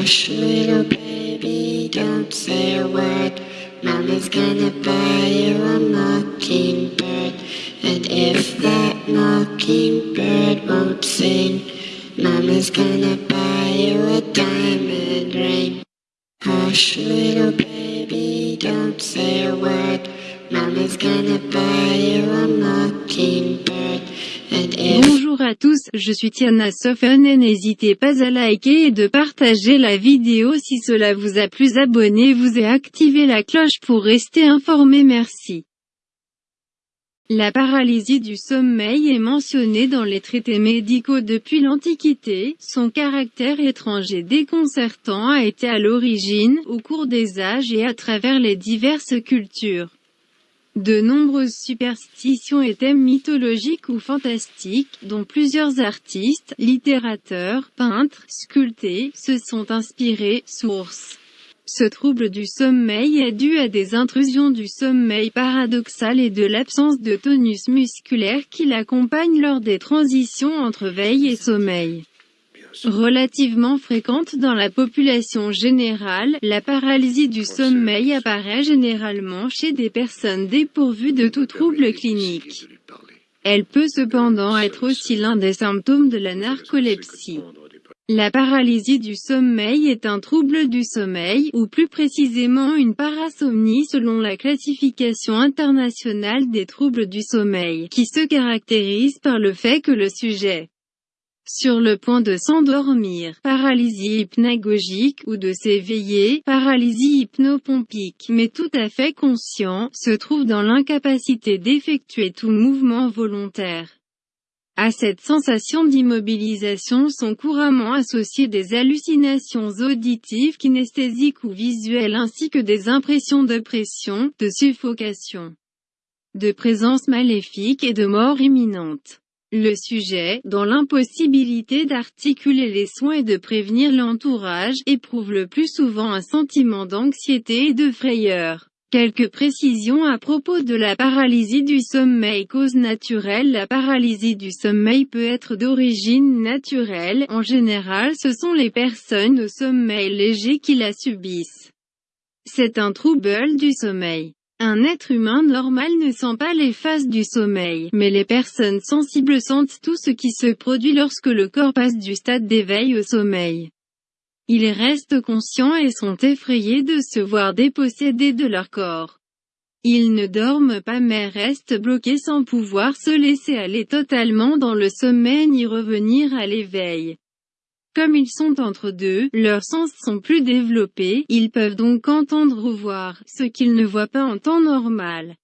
Hush, little baby, don't say a word. Mama's gonna buy you a mockingbird. And if that mockingbird won't sing, Mama's gonna buy you a diamond ring. Hush, little baby, don't say a word. Mama's gonna buy you a mockingbird. And Bonjour à tous, je suis Tiana Sofen et n'hésitez pas à liker et de partager la vidéo si cela vous a plu abonnez-vous et activez la cloche pour rester informé merci. La paralysie du sommeil est mentionnée dans les traités médicaux depuis l'Antiquité, son caractère étrange et déconcertant a été à l'origine, au cours des âges et à travers les diverses cultures. De nombreuses superstitions et thèmes mythologiques ou fantastiques, dont plusieurs artistes, littérateurs, peintres, sculptés, se sont inspirés, source. Ce trouble du sommeil est dû à des intrusions du sommeil paradoxal et de l'absence de tonus musculaire qui l'accompagne lors des transitions entre veille et sommeil. Relativement fréquente dans la population générale, la paralysie du sommeil apparaît généralement chez des personnes dépourvues de tout trouble clinique. Elle peut cependant être aussi l'un des symptômes de la narcolepsie. La paralysie du sommeil est un trouble du sommeil, ou plus précisément une parasomnie selon la classification internationale des troubles du sommeil, qui se caractérise par le fait que le sujet sur le point de s'endormir, paralysie hypnagogique ou de s'éveiller, paralysie hypnopompique, mais tout à fait conscient, se trouve dans l'incapacité d'effectuer tout mouvement volontaire. À cette sensation d'immobilisation sont couramment associées des hallucinations auditives kinesthésiques ou visuelles ainsi que des impressions de pression, de suffocation, de présence maléfique et de mort imminente. Le sujet, dans l'impossibilité d'articuler les soins et de prévenir l'entourage, éprouve le plus souvent un sentiment d'anxiété et de frayeur. Quelques précisions à propos de la paralysie du sommeil Cause naturelle La paralysie du sommeil peut être d'origine naturelle, en général ce sont les personnes au sommeil léger qui la subissent. C'est un trouble du sommeil. Un être humain normal ne sent pas les phases du sommeil, mais les personnes sensibles sentent tout ce qui se produit lorsque le corps passe du stade d'éveil au sommeil. Ils restent conscients et sont effrayés de se voir dépossédés de leur corps. Ils ne dorment pas mais restent bloqués sans pouvoir se laisser aller totalement dans le sommeil ni revenir à l'éveil. Comme ils sont entre deux, leurs sens sont plus développés, ils peuvent donc entendre ou voir, ce qu'ils ne voient pas en temps normal.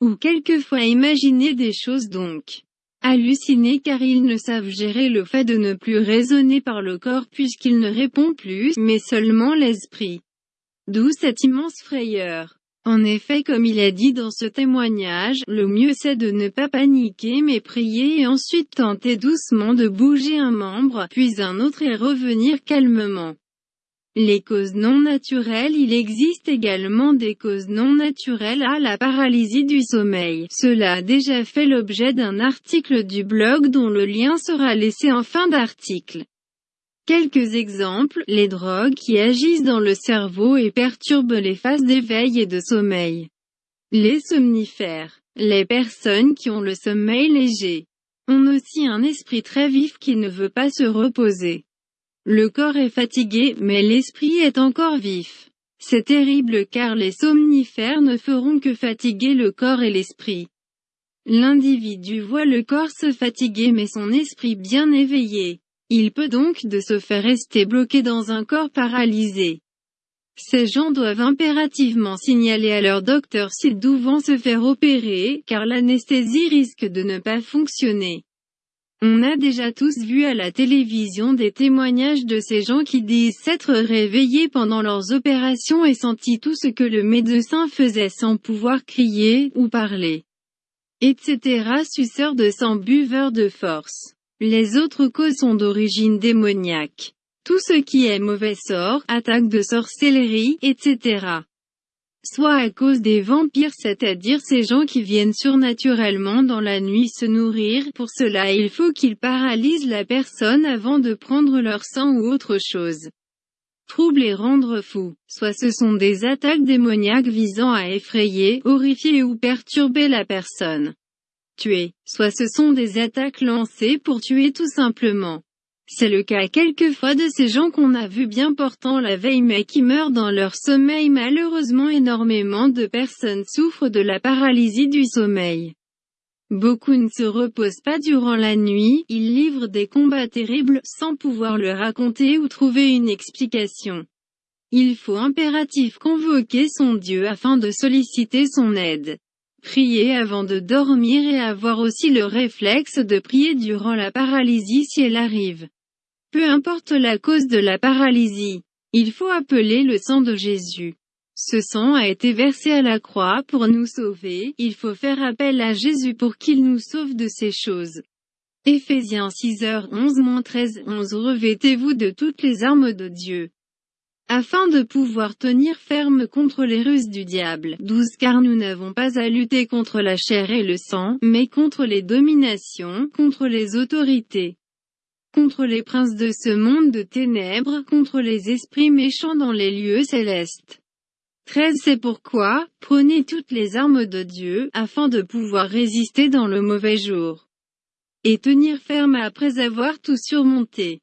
Ou quelquefois imaginer des choses donc. Halluciner car ils ne savent gérer le fait de ne plus raisonner par le corps puisqu'il ne répond plus, mais seulement l'esprit. D'où cette immense frayeur. En effet comme il est dit dans ce témoignage, le mieux c'est de ne pas paniquer mais prier et ensuite tenter doucement de bouger un membre, puis un autre et revenir calmement. Les causes non naturelles Il existe également des causes non naturelles à la paralysie du sommeil. Cela a déjà fait l'objet d'un article du blog dont le lien sera laissé en fin d'article. Quelques exemples, les drogues qui agissent dans le cerveau et perturbent les phases d'éveil et de sommeil. Les somnifères. Les personnes qui ont le sommeil léger ont aussi un esprit très vif qui ne veut pas se reposer. Le corps est fatigué, mais l'esprit est encore vif. C'est terrible car les somnifères ne feront que fatiguer le corps et l'esprit. L'individu voit le corps se fatiguer mais son esprit bien éveillé. Il peut donc de se faire rester bloqué dans un corps paralysé. Ces gens doivent impérativement signaler à leur docteur s'ils doivent se faire opérer, car l'anesthésie risque de ne pas fonctionner. On a déjà tous vu à la télévision des témoignages de ces gens qui disent s'être réveillés pendant leurs opérations et senti tout ce que le médecin faisait sans pouvoir crier, ou parler. Etc. Suceurs de sang buveurs de force. Les autres causes sont d'origine démoniaque. Tout ce qui est mauvais sort, attaque de sorcellerie, etc. Soit à cause des vampires c'est-à-dire ces gens qui viennent surnaturellement dans la nuit se nourrir, pour cela il faut qu'ils paralysent la personne avant de prendre leur sang ou autre chose. troubler et rendre fou, soit ce sont des attaques démoniaques visant à effrayer, horrifier ou perturber la personne tuer, soit ce sont des attaques lancées pour tuer tout simplement. C'est le cas quelquefois de ces gens qu'on a vus bien portant la veille mais qui meurent dans leur sommeil malheureusement énormément de personnes souffrent de la paralysie du sommeil. Beaucoup ne se reposent pas durant la nuit, ils livrent des combats terribles sans pouvoir le raconter ou trouver une explication. Il faut impératif convoquer son Dieu afin de solliciter son aide. Prier avant de dormir et avoir aussi le réflexe de prier durant la paralysie si elle arrive. Peu importe la cause de la paralysie, il faut appeler le sang de Jésus. Ce sang a été versé à la croix pour nous sauver, il faut faire appel à Jésus pour qu'il nous sauve de ces choses. Éphésiens 6h11-13 11 Revêtez-vous de toutes les armes de Dieu afin de pouvoir tenir ferme contre les ruses du diable. 12 Car nous n'avons pas à lutter contre la chair et le sang, mais contre les dominations, contre les autorités, contre les princes de ce monde de ténèbres, contre les esprits méchants dans les lieux célestes. 13 C'est pourquoi, prenez toutes les armes de Dieu, afin de pouvoir résister dans le mauvais jour. Et tenir ferme après avoir tout surmonté.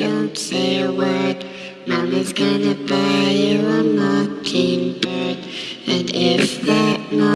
Don't say a word. Mama's gonna buy you a mockingbird. And if that